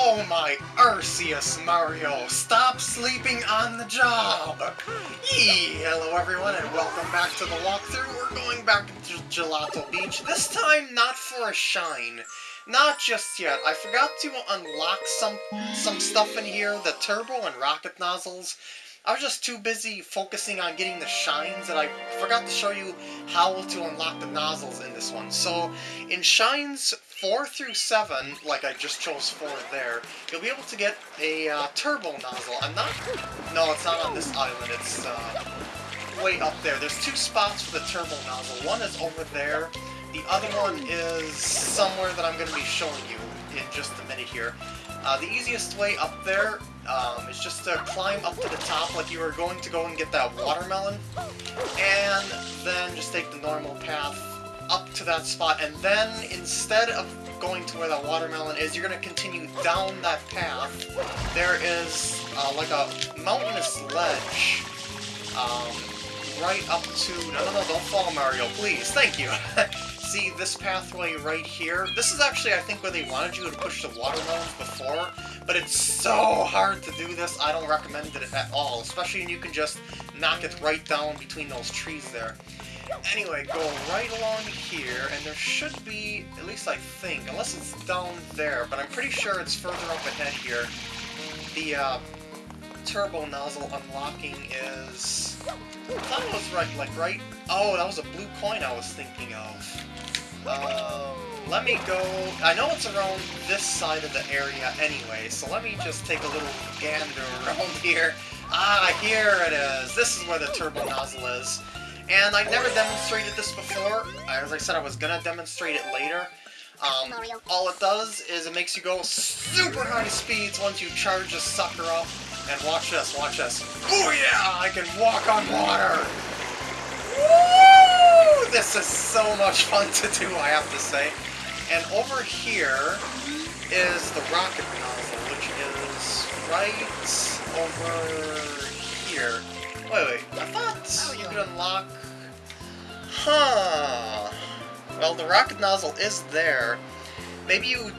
Oh my Arceus, Mario! Stop sleeping on the job! Yee! Hello everyone and welcome back to the walkthrough. We're going back to Gelato Beach, this time not for a shine. Not just yet. I forgot to unlock some some stuff in here, the turbo and rocket nozzles. I was just too busy focusing on getting the shines that I forgot to show you how to unlock the nozzles in this one. So, in shines 4 through 7, like I just chose 4 there, you'll be able to get a uh, turbo nozzle. I'm not... No, it's not on this island. It's uh, way up there. There's two spots for the turbo nozzle. One is over there. The other one is somewhere that I'm going to be showing you in just a minute here. Uh, the easiest way up there um, is just to climb up to the top like you were going to go and get that watermelon, and then just take the normal path to that spot, and then instead of going to where that watermelon is, you're going to continue down that path. There is uh, like a mountainous ledge um, right up to... No, no, no, don't fall, Mario, please. Thank you. See this pathway right here? This is actually, I think, where they wanted you to push the watermelons before, but it's so hard to do this, I don't recommend it at all, especially when you can just knock it right down between those trees there. Anyway, go right along here, and there should be, at least I think, unless it's down there, but I'm pretty sure it's further up ahead here, the uh, turbo nozzle unlocking is... I thought it was right, like right... Oh, that was a blue coin I was thinking of. Um, let me go... I know it's around this side of the area anyway, so let me just take a little gander around here. Ah, here it is! This is where the turbo nozzle is. And I've never demonstrated this before. As I said, I was gonna demonstrate it later. Um, all it does is it makes you go super high speeds once you charge this sucker up. And watch this, watch this. Oh yeah, I can walk on water! Woo! This is so much fun to do, I have to say. And over here is the rocket nozzle, which is right over here. Wait, wait, I thought oh, you could unlock... Huh... Well, the rocket nozzle is there. Maybe you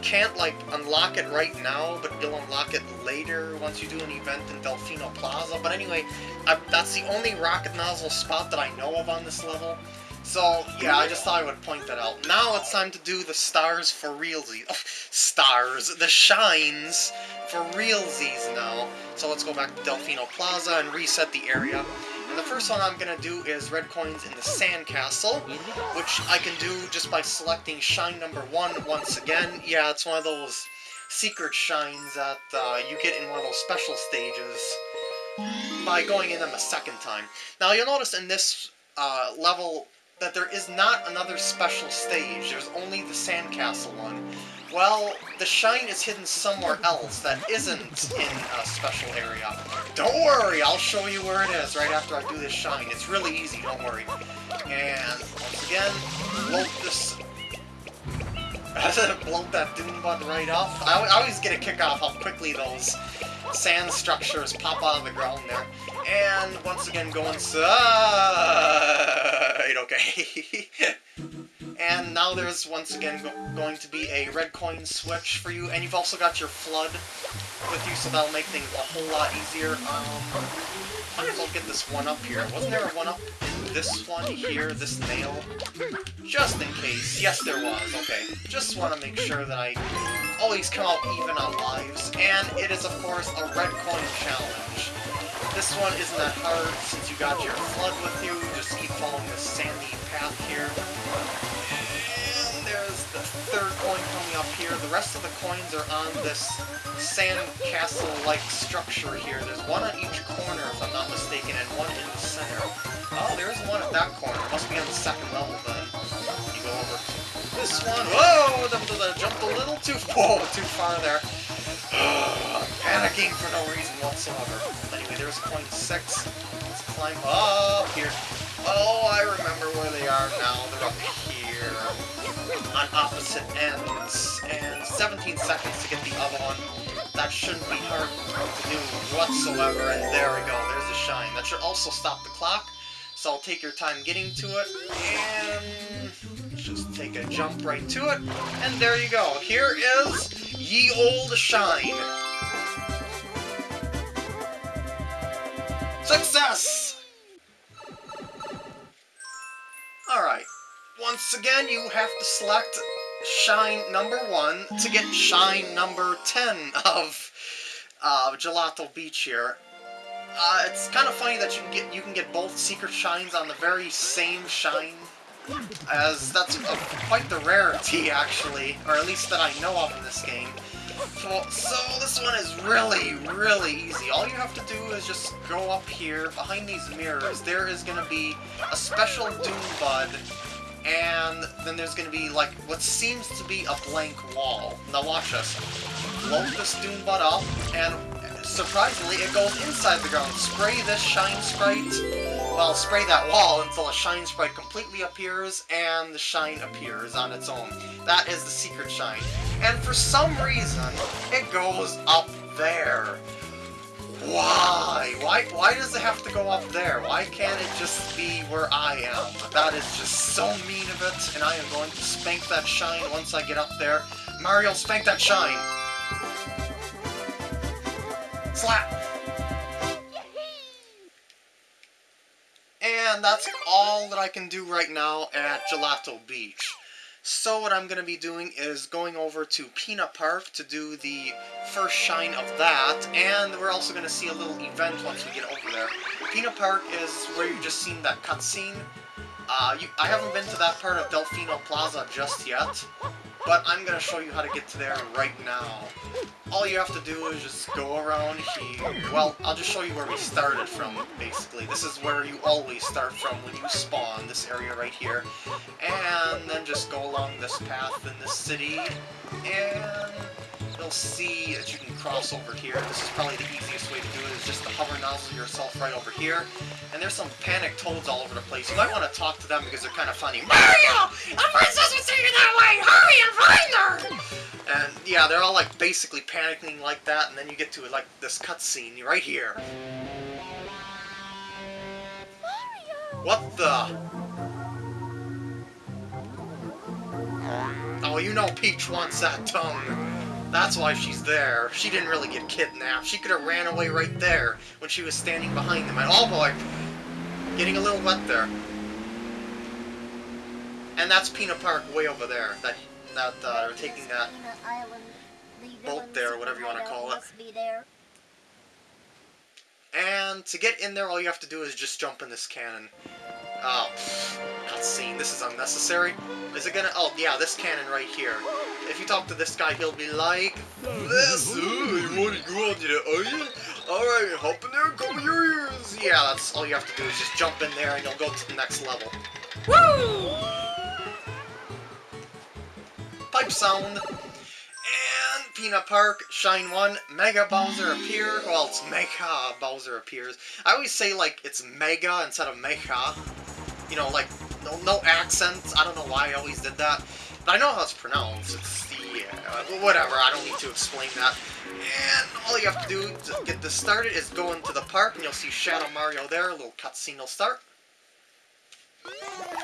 can't, like, unlock it right now, but you'll unlock it later once you do an event in Delfino Plaza. But anyway, I, that's the only rocket nozzle spot that I know of on this level. So, yeah, I just thought I would point that out. Now it's time to do the stars for realsies. Oh, stars! The shines for realsies now. So let's go back to Delfino Plaza and reset the area. And the first one I'm going to do is red coins in the Sandcastle, which I can do just by selecting shine number one once again. Yeah, it's one of those secret shines that uh, you get in one of those special stages by going in them a second time. Now you'll notice in this uh, level that there is not another special stage, there's only the Sandcastle one. Well, the shine is hidden somewhere else that isn't in a special area. Don't worry, I'll show you where it is right after I do this shine. It's really easy, don't worry. And, once again, bloat this... bloat that Dune Bud right off. I, I always get a kick off how quickly those sand structures pop out of the ground there. And, once again, go inside, okay. And now there's once again go going to be a red coin switch for you, and you've also got your FLUDD with you, so that'll make things a whole lot easier. Um, I might as well get this one up here. Wasn't there a one up in this one here, this nail? Just in case. Yes, there was. Okay. Just want to make sure that I always come out even on lives. And it is, of course, a red coin challenge. This one isn't that hard since you got your FLUDD with you. Just keep following the sandy path here And there's the third coin coming up here. The rest of the coins are on this sand castle-like structure here. There's one on each corner, if I'm not mistaken, and one in the center. Oh, there's one at that corner. Must be on the second level, then. You go over this one. Whoa! The, jumped a little too... Whoa, too far there. Panicking for no reason whatsoever. Anyway, there's 6. Let's climb up here. Oh, I remember where they are now. They're up here on opposite ends, and 17 seconds to get the other one. That shouldn't be hard to do whatsoever, and there we go, there's a shine. That should also stop the clock, so I'll take your time getting to it, and take a jump right to it, and there you go. Here is ye old shine. Success! Alright. Once again, you have to select shine number one to get shine number 10 of uh, Gelato Beach here. Uh, it's kind of funny that you can get you can get both secret shines on the very same shine, as that's a, quite the rarity actually, or at least that I know of in this game. So, so this one is really, really easy. All you have to do is just go up here, behind these mirrors, there is going to be a special Dune Bud, and then there's going to be, like, what seems to be a blank wall. Now watch this. Blow this Dune Bud up, and surprisingly, it goes inside the ground. Spray this Shine Sprite, well, spray that wall until a Shine Sprite completely appears, and the Shine appears on its own. That is the secret Shine. And for some reason, it goes up there. Why? Why Why does it have to go up there? Why can't it just be where I am? That is just so mean of it, and I am going to spank that shine once I get up there. Mario, spank that shine! Slap! And that's all that I can do right now at Gelato Beach. So what I'm going to be doing is going over to Pinna Park to do the first shine of that, and we're also going to see a little event once we get over there. Pinna Park is where you just seen that cutscene. Uh, you, I haven't been to that part of Delfino Plaza just yet, but I'm going to show you how to get to there right now. All you have to do is just go around here. Well, I'll just show you where we started from, basically. This is where you always start from when you spawn, this area right here. And then just go along this path in the city, and you'll see that you can cross over here. This is probably the easiest way to do it, is just to hover nozzle yourself right over here. And there's some panic toads all over the place. You might want to talk to them because they're kind of funny. Mario! A princess was taken that way! Hurry and find her! And yeah, they're all like basically panicking like that, and then you get to like this cutscene right here. Mario! What the? Oh, you know Peach wants that tongue. That's why she's there. She didn't really get kidnapped. She could have ran away right there when she was standing behind them. And oh boy, getting a little wet there. And that's Pinna Park way over there. That that uh, they're taking that. Boat there, whatever you wanna call it. And to get in there, all you have to do is just jump in this cannon. Oh, cutscene. This is unnecessary. Is it gonna? Oh, yeah, this cannon right here. If you talk to this guy, he'll be like, "This, uh, you want to go on to the island? All right, hop in there cover your ears." Yeah, that's all you have to do is just jump in there, and you'll go to the next level. Woo! Pipe sound. And Pinna Park, Shine 1, Mega Bowser appear. Well, it's Mega Bowser appears. I always say, like, it's Mega instead of Mecha. You know, like, no, no accents. I don't know why I always did that. But I know how it's pronounced. It's the, uh, whatever, I don't need to explain that. And all you have to do to get this started is go into the park, and you'll see Shadow Mario there. A little cutscene will start.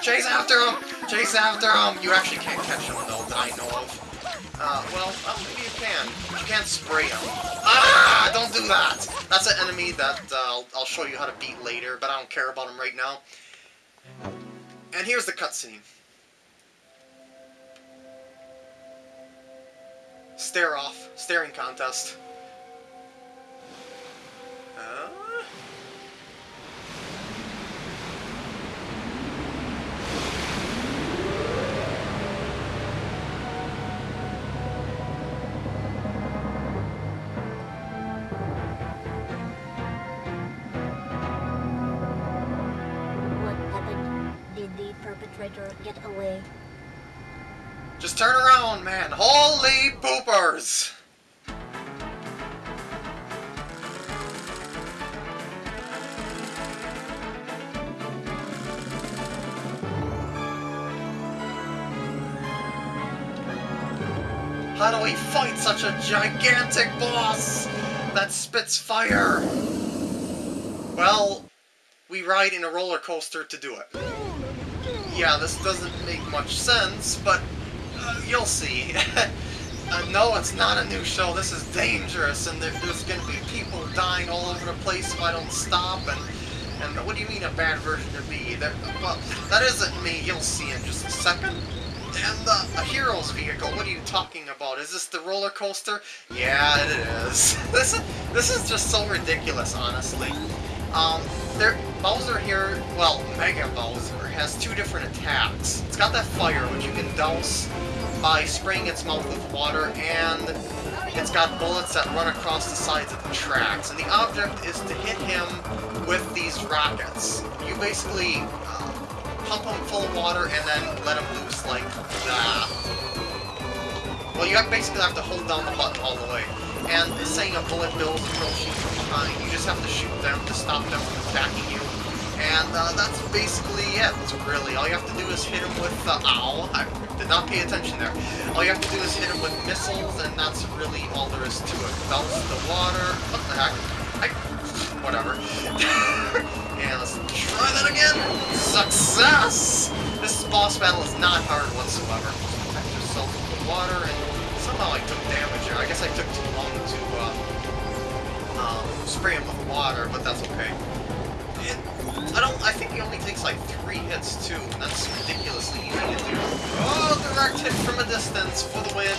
Chase after him! Chase after him! You actually can't catch him, though, that I know of. Uh, well, uh, maybe you can. You can't spray him. Ah! Don't do that! That's an enemy that uh, I'll, I'll show you how to beat later, but I don't care about him right now. And here's the cutscene. Stare off. Staring contest. What happened? Did the perpetrator get away? Just turn around, man. Holy poopers! How do we fight such a gigantic boss that spits fire? Well, we ride in a roller coaster to do it. Yeah, this doesn't make much sense, but you'll see. Uh, no, it's not a new show. This is dangerous, and there, there's going to be people dying all over the place if I don't stop. And and what do you mean a bad version of me? That well, that isn't me. You'll see in just a second. And uh, a hero's vehicle. What are you talking about? Is this the roller coaster? Yeah, it is. this is this is just so ridiculous, honestly. Um, there, Bowser here, well, Mega Bowser, has two different attacks. It's got that fire, which you can douse by spraying its mouth with water, and it's got bullets that run across the sides of the tracks. And the object is to hit him with these rockets. You basically uh, pump him full of water and then let him loose like that. Well, you basically have to hold down the button all the way. And saying a bullet bills approaching from behind, you just have to shoot them to stop them from attacking you. And uh, that's basically it, really. All you have to do is hit him with, uh, owl. I did not pay attention there. All you have to do is hit him with missiles, and that's really all there is to it. Bounce the water, what the heck? I, whatever. and let's try that again! Success! This boss battle is not hard whatsoever. Protect yourself with the water, and somehow I took damage there. I guess I took too long to uh, um, spray him with water, but that's okay. It, I don't. I think he only takes like three hits too, that's ridiculously easy to do. Oh, direct hit from a distance for the win.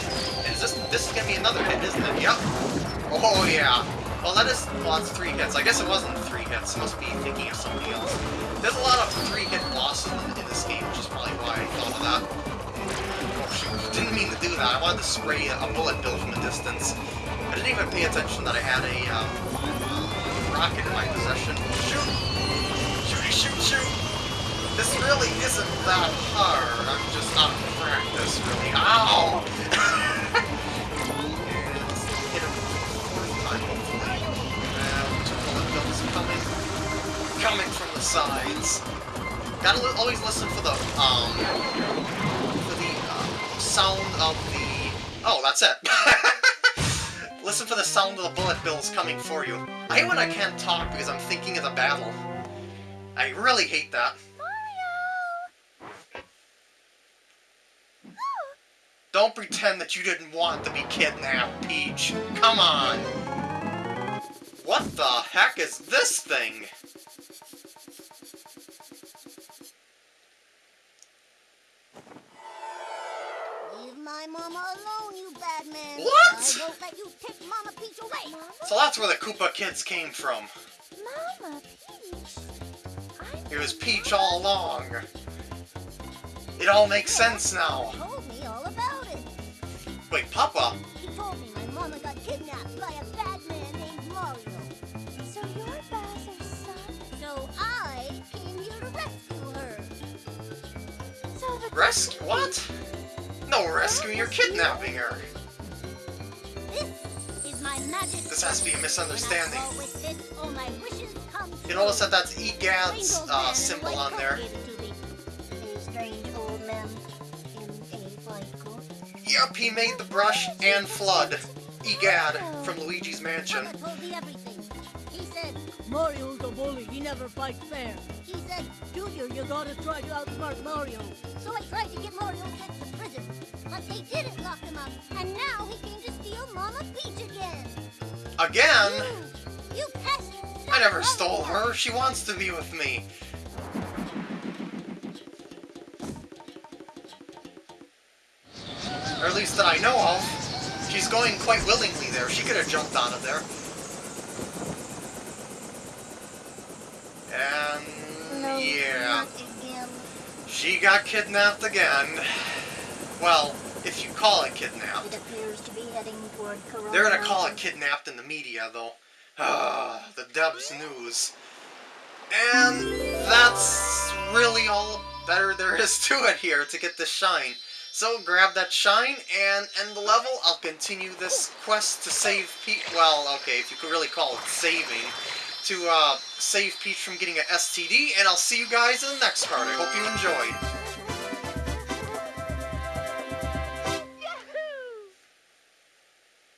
Is this? This is gonna be another hit, isn't it? Yep. Oh yeah. Well, that is. Well, that's three hits. I guess it wasn't three hits. I must be thinking of something else. There's a lot of three-hit bosses in, in this game, which is probably why I thought of that. Oh shoot! Didn't mean to do that. I wanted to spray a bullet bill from a distance. I didn't even pay attention that I had a um, rocket in my possession. Shoot! Shoot, shoot! This really isn't that hard. I'm just not practice, really. Ow! coming. Coming from the sides. Gotta li always listen for the, um, for the sound of the... Oh, that's it. Listen for the sound of the bullet bills coming for you. I hate when I can't talk because I'm thinking of the battle. I really hate that. Mario! Don't pretend that you didn't want to be kidnapped, Peach. Come on. What the heck is this thing? my mama alone, you bad man. What? I won't let you take Mama Peach away. Mama? So that's where the Koopa kids came from. Mama it was Peach all along. It all makes sense now. He told me all about it. Wait, Papa? He told me my mama got kidnapped by a bad man named Mario. So you're Bowser's son? So I came here to rescue her. So the Rescue? What? No rescuing, you're kidnapping her. This is my magic. This has to be a misunderstanding. This, you notice that that's EGAD's uh, symbol on there. Yep, he made the brush and FLUDD. EGAD from Luigi's Mansion. He said, Mario's a bully, he never fights fair. He said, Junior, you gotta try to outsmart Mario. So I tried to get Mario sent to prison. But they didn't lock him up, and now he came to steal Mama Peach again. Again? You, you pesky I never stole her. She wants to be with me. Or at least that I know of. She's going quite willingly there. She could have jumped out of there. And... No, yeah. She got kidnapped again. Well, if you call it kidnapped. It appears to be heading toward Corona. They're gonna call it kidnapped in the media, though. The Debs news. And that's really all better there is to it here to get the shine. So grab that shine and end the level. I'll continue this quest to save Peach. Well, okay, if you could really call it saving. To uh, save Peach from getting an STD, and I'll see you guys in the next part. I hope you enjoyed.